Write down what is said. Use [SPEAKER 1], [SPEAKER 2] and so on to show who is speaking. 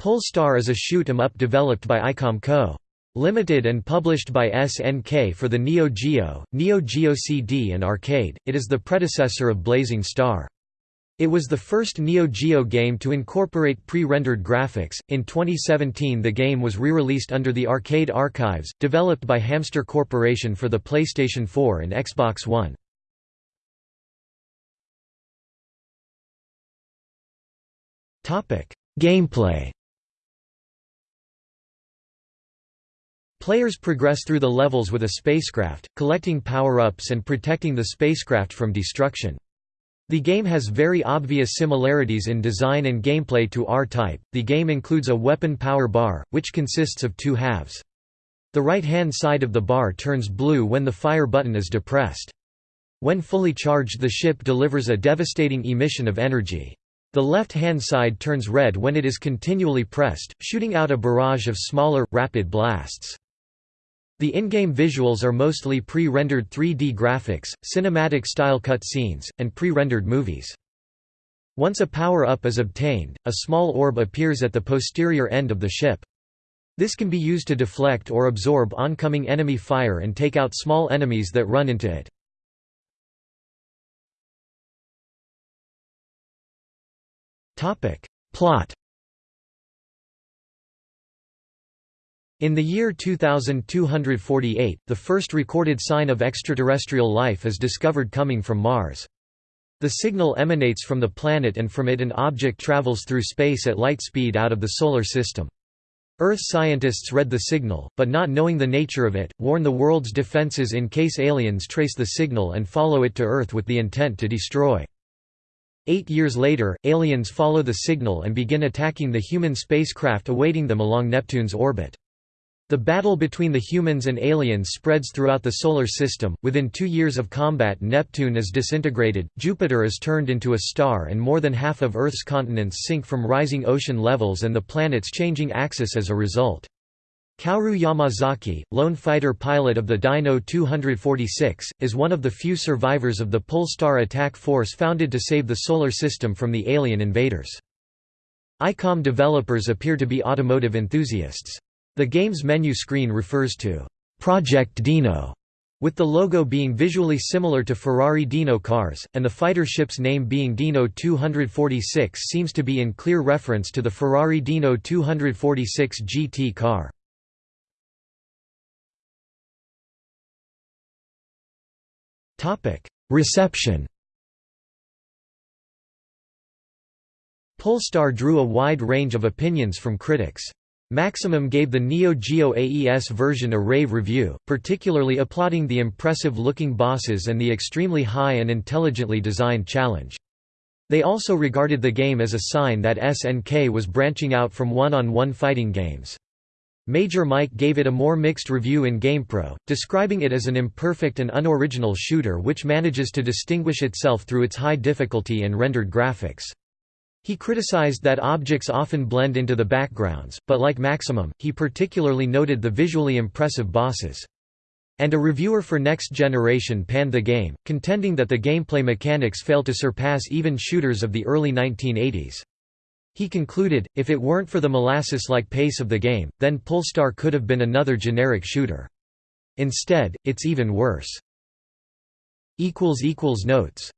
[SPEAKER 1] Pulstar is a shoot-'em-up developed by Aicom Co. Limited and published by SNK for the Neo Geo, Neo Geo CD and Arcade, it is the predecessor of Blazing Star. It was the first Neo Geo game to incorporate pre-rendered graphics. In 2017, the game was re-released under the Arcade Archives, developed by Hamster Corporation for the PlayStation 4 and Xbox One. Topic: Gameplay Players progress through the levels with a spacecraft, collecting power-ups and protecting the spacecraft from destruction. The game has very obvious similarities in design and gameplay to R-Type. The game includes a weapon power bar, which consists of two halves. The right-hand side of the bar turns blue when the fire button is depressed. When fully charged the ship delivers a devastating emission of energy. The left-hand side turns red when it is continually pressed, shooting out a barrage of smaller, rapid blasts. The in-game visuals are mostly pre-rendered 3D graphics, cinematic-style cutscenes, and pre-rendered movies. Once a power-up is obtained, a small orb appears at the posterior end of the ship. This can be used to deflect or absorb oncoming enemy fire and take out small enemies that run into it. Plot In the year 2248, the first recorded sign of extraterrestrial life is discovered coming from Mars. The signal emanates from the planet and from it an object travels through space at light speed out of the Solar System. Earth scientists read the signal, but not knowing the nature of it, warn the world's defenses in case aliens trace the signal and follow it to Earth with the intent to destroy. Eight years later, aliens follow the signal and begin attacking the human spacecraft awaiting them along Neptune's orbit. The battle between the humans and aliens spreads throughout the Solar System. Within two years of combat, Neptune is disintegrated, Jupiter is turned into a star, and more than half of Earth's continents sink from rising ocean levels and the planet's changing axis as a result. Kaoru Yamazaki, lone fighter pilot of the Dino 246, is one of the few survivors of the Pulstar attack force founded to save the Solar System from the alien invaders. Aicom developers appear to be automotive enthusiasts. The game's menu screen refers to Project Dino, with the logo being visually similar to Ferrari Dino cars, and the fighter ship's name being Dino 246 seems to be in clear reference to the Ferrari Dino 246 GT car. Reception Pulstar drew a wide range of opinions from critics. Maximum gave the Neo Geo AES version a rave review, particularly applauding the impressive-looking bosses and the extremely high and intelligently designed challenge. They also regarded the game as a sign that SNK was branching out from one-on-one -on -one fighting games. Major Mike gave it a more mixed review in GamePro, describing it as an imperfect and unoriginal shooter which manages to distinguish itself through its high difficulty and rendered graphics. He criticized that objects often blend into the backgrounds, but like Maximum, he particularly noted the visually impressive bosses. And a reviewer for Next Generation panned the game, contending that the gameplay mechanics fail to surpass even shooters of the early 1980s. He concluded, if it weren't for the molasses-like pace of the game, then Pulstar could have been another generic shooter. Instead, it's even worse. Notes